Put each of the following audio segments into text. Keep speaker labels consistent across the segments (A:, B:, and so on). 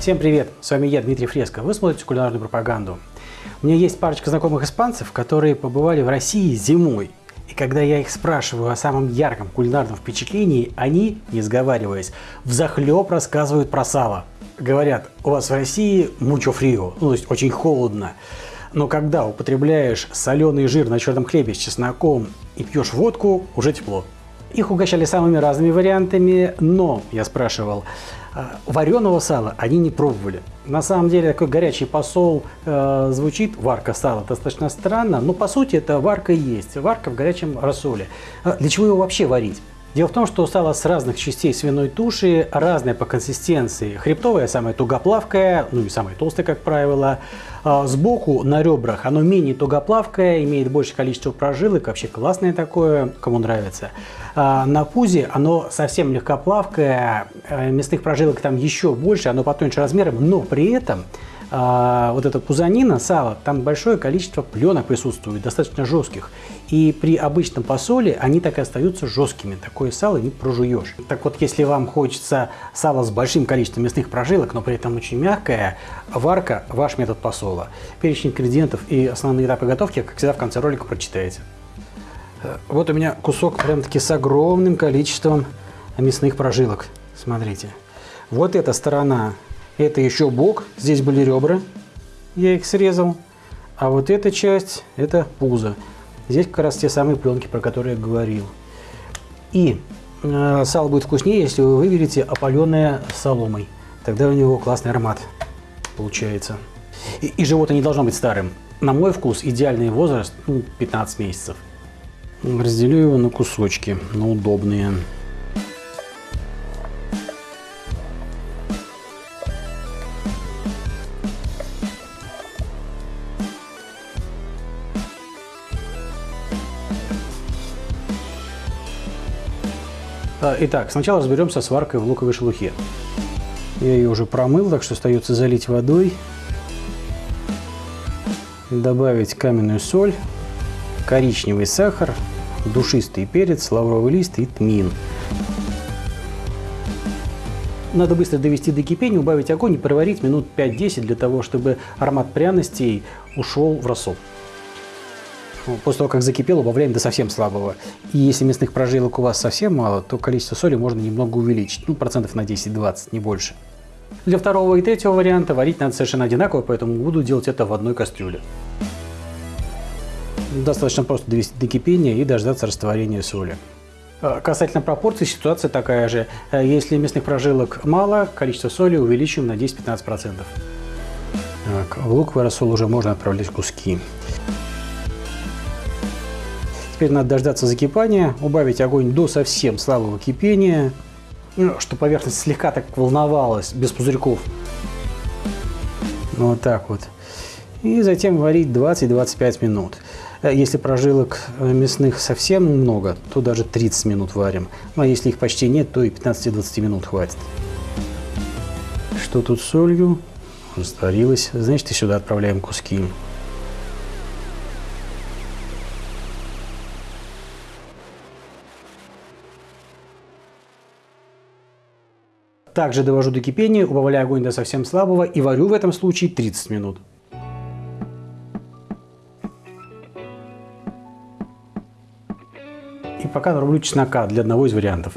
A: Всем привет! С вами я, Дмитрий Фреско. Вы смотрите кулинарную пропаганду. У меня есть парочка знакомых испанцев, которые побывали в России зимой. И когда я их спрашиваю о самом ярком кулинарном впечатлении, они, не сговариваясь, взахлеб рассказывают про сало. Говорят, у вас в России мучо фрио, ну, то есть очень холодно. Но когда употребляешь соленый жир на черном хлебе с чесноком и пьешь водку, уже тепло. Их угощали самыми разными вариантами, но, я спрашивал, а, вареного сала они не пробовали. На самом деле такой горячий посол э, звучит, варка сала, достаточно странно, но по сути это варка и есть, варка в горячем рассоле. А для чего его вообще варить? Дело в том, что сало с разных частей свиной туши разное по консистенции. Хребтовое самое тугоплавкое, ну и самое толстое, как правило. А сбоку на ребрах оно менее тугоплавкое, имеет большее количество прожилок, вообще классное такое, кому нравится. А на пузе оно совсем легкоплавкое, э, мясных прожилок там еще больше, оно потоньше размером, но при этом а, вот эта пузанина, сало, там большое количество пленок присутствует, достаточно жестких. И при обычном посоле они так и остаются жесткими. Такое сало не прожуешь. Так вот, если вам хочется сало с большим количеством мясных прожилок, но при этом очень мягкое, варка – ваш метод посола. Перечень ингредиентов и основные этапы готовки, как всегда, в конце ролика прочитаете. Вот у меня кусок прям-таки с огромным количеством мясных прожилок. Смотрите. Вот эта сторона это еще бок, здесь были ребра, я их срезал. А вот эта часть, это пузо. Здесь как раз те самые пленки, про которые я говорил. И э, сало будет вкуснее, если вы выберете опаленное соломой. Тогда у него классный аромат получается. И, и животное не должно быть старым. На мой вкус идеальный возраст ну, 15 месяцев. Разделю его на кусочки, на удобные. Итак, сначала разберемся с варкой в луковой шелухе. Я ее уже промыл, так что остается залить водой, добавить каменную соль, коричневый сахар, душистый перец, лавровый лист и тмин. Надо быстро довести до кипения, убавить огонь и проварить минут 5-10 для того, чтобы аромат пряностей ушел в рассол. После того, как закипело, убавляем до совсем слабого. И если мясных прожилок у вас совсем мало, то количество соли можно немного увеличить. Ну, процентов на 10-20, не больше. Для второго и третьего варианта варить надо совершенно одинаково, поэтому буду делать это в одной кастрюле. Достаточно просто довести до кипения и дождаться растворения соли. А, касательно пропорций ситуация такая же. А, если мясных прожилок мало, количество соли увеличим на 10-15%. Так, в луковый рассол уже можно отправлять куски. Теперь надо дождаться закипания, убавить огонь до совсем слабого кипения, ну, чтобы поверхность слегка так волновалась, без пузырьков. Вот так вот. И затем варить 20-25 минут. Э, если прожилок э, мясных совсем много, то даже 30 минут варим. Ну, а если их почти нет, то и 15-20 минут хватит. Что тут с солью? Растворилось. Значит, и сюда отправляем куски. Также довожу до кипения, убавляю огонь до совсем слабого и варю в этом случае 30 минут. И пока нарублю чеснока для одного из вариантов.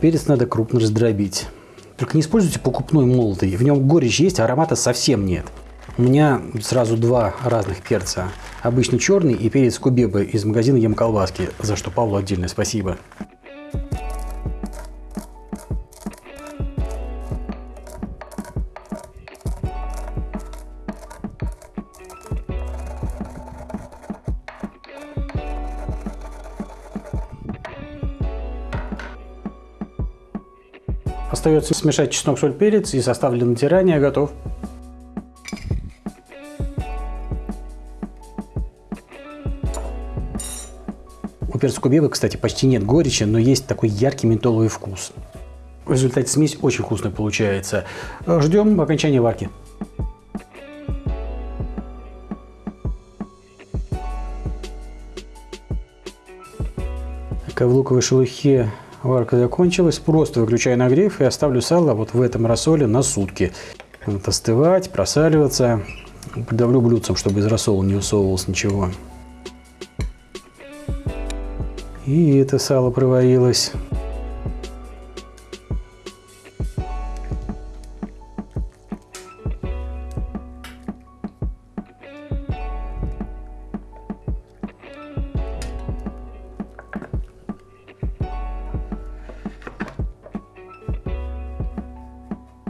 A: Перец надо крупно раздробить. Только не используйте покупной молотый. В нем горечь есть, а аромата совсем нет. У меня сразу два разных перца. Обычный черный и перец кубебы из магазина Ем колбаски, за что Павлу отдельное спасибо. Остается смешать чеснок, соль, перец и состав для натирания готов. У перца кубебы, кстати, почти нет горечи, но есть такой яркий ментоловый вкус. В результате смесь очень вкусная получается. Ждем окончания варки. Как в луковой шелухе варка закончилась, просто выключаю нагрев и оставлю сало вот в этом рассоле на сутки. Вот остывать, просаливаться. Придавлю блюдцем, чтобы из рассола не усовывалось ничего. И это сало проварилось.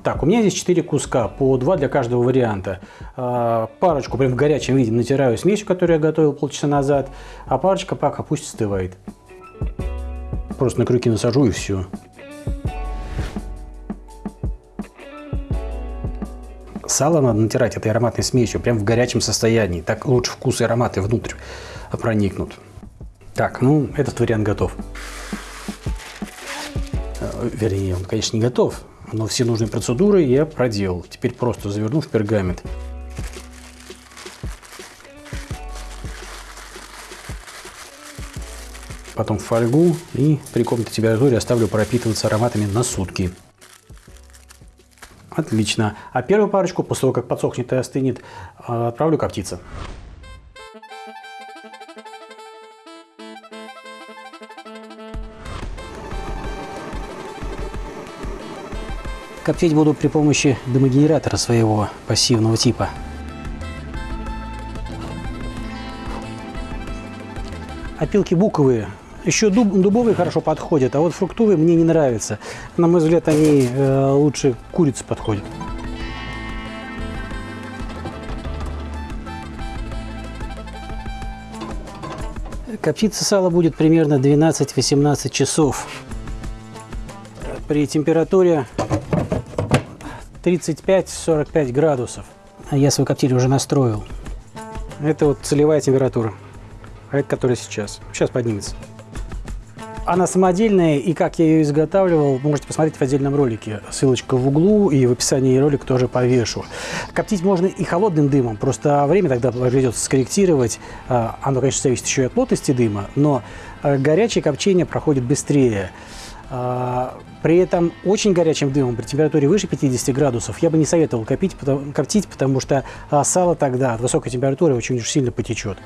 A: Так, у меня здесь 4 куска, по 2 для каждого варианта. А, парочку прям в горячем виде натираю смесью, которую я готовил полчаса назад, а парочка пока пусть остывает. Просто на крюки насажу и все. Сало надо натирать этой ароматной смесью прям в горячем состоянии. Так лучше вкус и ароматы внутрь проникнут. Так, ну этот вариант готов. Э, вернее, он, конечно, не готов но все нужные процедуры я проделал. Теперь просто заверну в пергамент. Потом в фольгу и при комнатной температуре оставлю пропитываться ароматами на сутки. Отлично. А первую парочку, после того, как подсохнет и остынет, отправлю коптиться. Коптить буду при помощи дымогенератора своего пассивного типа. Опилки буковые. Еще дуб, дубовые хорошо подходят, а вот фруктовые мне не нравятся. На мой взгляд, они э, лучше курицы подходят. Коптиться сало будет примерно 12-18 часов. При температуре 35-45 градусов. Я свой коптиль уже настроил. Это вот целевая температура. А это которая сейчас. Сейчас поднимется. Она самодельная, и как я ее изготавливал, можете посмотреть в отдельном ролике. Ссылочка в углу, и в описании ролика тоже повешу. Коптить можно и холодным дымом, просто время тогда придется скорректировать. А, оно, конечно, зависит еще и от плотности дыма, но а, горячее копчение проходит быстрее. А, при этом очень горячим дымом при температуре выше 50 градусов я бы не советовал копить, коптить, потому что а, сало тогда от высокой температуры очень сильно потечет.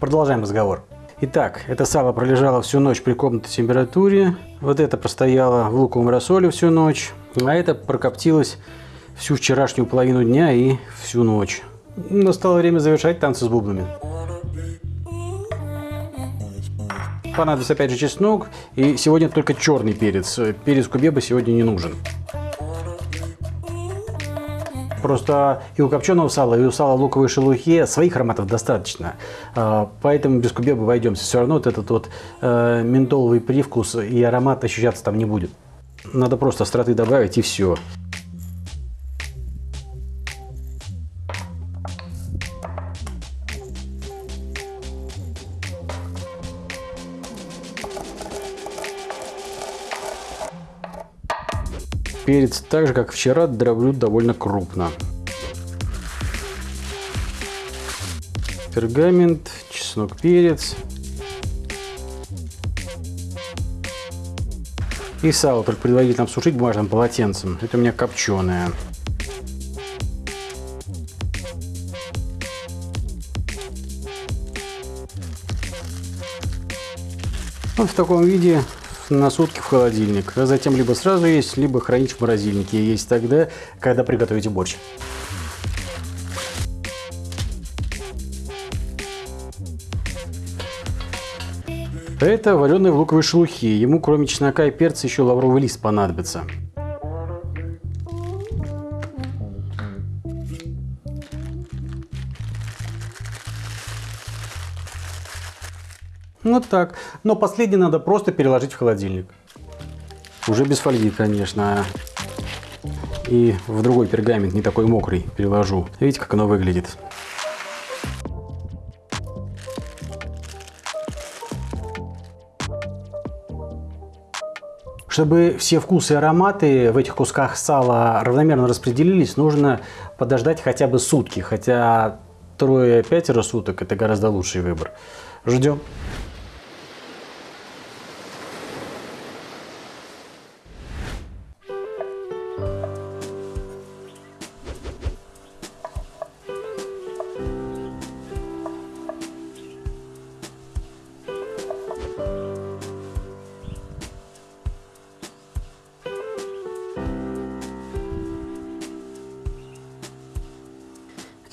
A: Продолжаем разговор. Итак, это сало пролежало всю ночь при комнатной температуре. Вот это постояло в луковом рассоле всю ночь. А это прокоптилось всю вчерашнюю половину дня и всю ночь. Настало время завершать танцы с бубнами. Понадобится опять же чеснок. И сегодня только черный перец. Перец кубеба сегодня не нужен. Просто и у копченого сала, и у сала луковой шелухе своих ароматов достаточно. А, поэтому без кубеба обойдемся. Все равно вот этот вот э, ментоловый привкус и аромат ощущаться там не будет. Надо просто остроты добавить и все. Перец так же, как вчера, дроблю довольно крупно. Пергамент, чеснок, перец. И сало только предварительно обсушить бумажным полотенцем. Это у меня копченое. Вот в таком виде на сутки в холодильник, а затем либо сразу есть, либо хранить в морозильнике. Есть тогда, когда приготовите борщ. Это вареные в луковой шелухе. Ему кроме чеснока и перца еще лавровый лист понадобится. Вот так. Но последнее надо просто переложить в холодильник. Уже без фольги, конечно. И в другой пергамент, не такой мокрый, переложу. Видите, как оно выглядит. Чтобы все вкусы и ароматы в этих кусках сала равномерно распределились, нужно подождать хотя бы сутки. Хотя трое-пятеро суток – это гораздо лучший выбор. Ждем.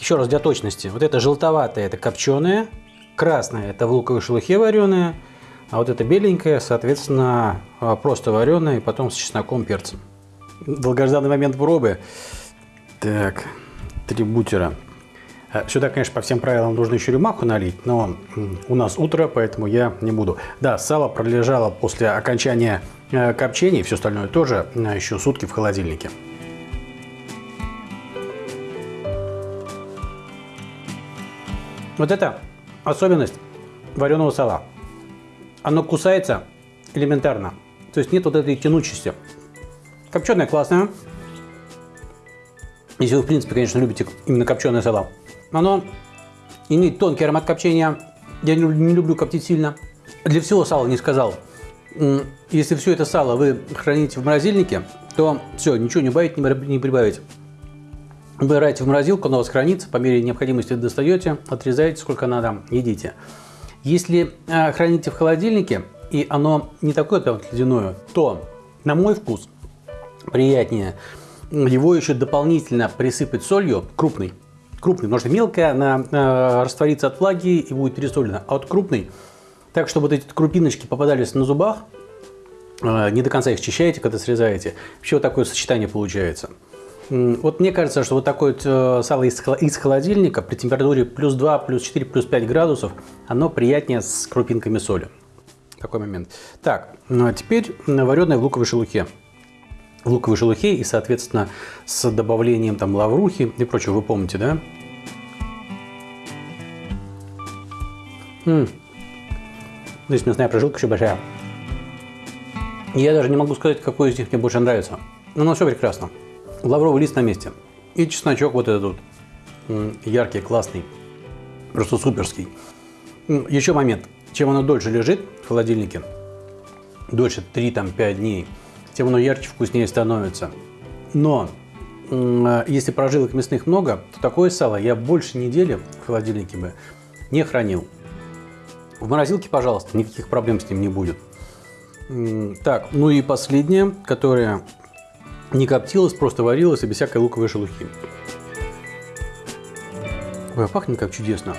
A: Еще раз для точности. Вот это желтоватое, это копченое, красное, это в луковой шелухе вареное, а вот это беленькое, соответственно, а, просто вареное и потом с чесноком, перцем. Долгожданный момент пробы. Так, три бутера. А, сюда, конечно, по всем правилам нужно еще рюмаху налить, но у нас утро, поэтому я не буду. Да, сало пролежало после окончания э, копчения, все остальное тоже э, еще сутки в холодильнике. Вот это особенность вареного сала. Оно кусается элементарно. То есть нет вот этой тянучести. Копченое классное. Если вы, в принципе, конечно, любите именно копченое сало. Оно имеет тонкий аромат копчения. Я не люблю коптить сильно. Для всего сала не сказал. Если все это сало вы храните в морозильнике, то все, ничего не убавить, не прибавить. Убираете в морозилку, она у вас хранится, по мере необходимости достаете, отрезаете сколько надо, едите. Если э, храните в холодильнике, и оно не такое прям ледяное, то, на мой вкус, приятнее его еще дополнительно присыпать солью крупный. Крупный, потому что мелкая, она э, растворится от влаги и будет пересолена. А вот крупный, так, чтобы вот эти крупиночки попадались на зубах, э, не до конца их счищаете, когда срезаете. Вообще вот такое сочетание получается. Вот мне кажется, что вот такое вот э, сало из холодильника при температуре плюс 2, плюс 4, плюс 5 градусов, оно приятнее с крупинками соли. Такой момент. Так, ну а теперь вареное в луковой шелухе. В луковой шелухе и, соответственно, с добавлением там лаврухи и прочего, вы помните, да? М -м. Здесь мясная прожилка еще большая. Я даже не могу сказать, какой из них мне больше нравится. Но оно все прекрасно лавровый лист на месте. И чесночок вот этот вот, яркий, классный, просто суперский. Еще момент. Чем оно дольше лежит в холодильнике, дольше 3-5 дней, тем оно ярче, вкуснее становится. Но если прожилок мясных много, то такое сало я больше недели в холодильнике бы не хранил. В морозилке, пожалуйста, никаких проблем с ним не будет. Так, ну и последнее, которое не коптилась, просто варилась и без всякой луковой шелухи. Ой, а пахнет как чудесно.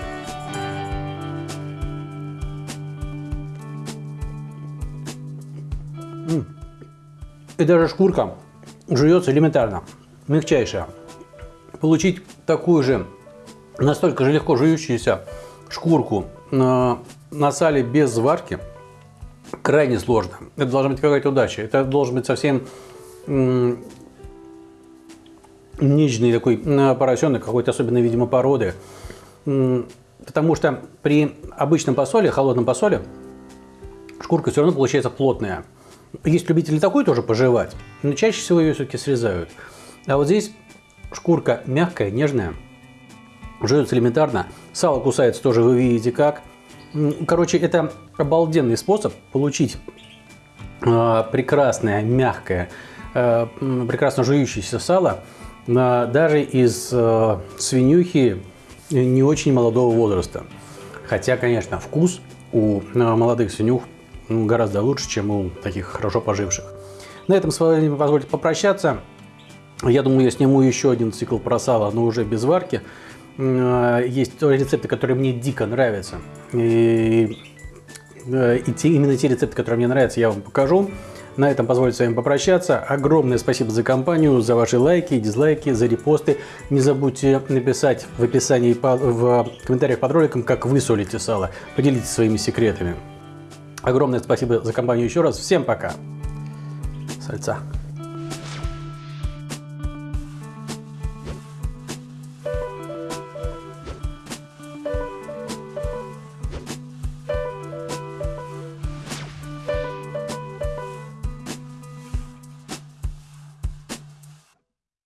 A: И даже шкурка жуется элементарно, мягчайшая. Получить такую же, настолько же легко жующуюся шкурку на, на сале без зварки крайне сложно. Это должна быть какая-то удача. Это должен быть совсем нежный такой поросенок, какой-то особенно, видимо, породы. Потому что при обычном посоле, холодном посоле, шкурка все равно получается плотная. Есть любители такой тоже пожевать, но чаще всего ее все-таки срезают. А вот здесь шкурка мягкая, нежная, жуется элементарно. Сало кусается тоже, вы видите как. Короче, это обалденный способ получить а, прекрасное, мягкое, Э, прекрасно жующееся сало, даже из э, свинюхи не очень молодого возраста. Хотя, конечно, вкус у э, молодых свинюх гораздо лучше, чем у таких хорошо поживших. На этом с вами позвольте попрощаться. Я думаю, я сниму еще один цикл про сало, но уже без варки. Есть рецепты, которые мне дико нравятся. И, и те, именно те рецепты, которые мне нравятся, я вам покажу. На этом позвольте с вами попрощаться. Огромное спасибо за компанию, за ваши лайки, дизлайки, за репосты. Не забудьте написать в описании, в комментариях под роликом, как вы солите сало. Поделитесь своими секретами. Огромное спасибо за компанию еще раз. Всем пока. Сальца.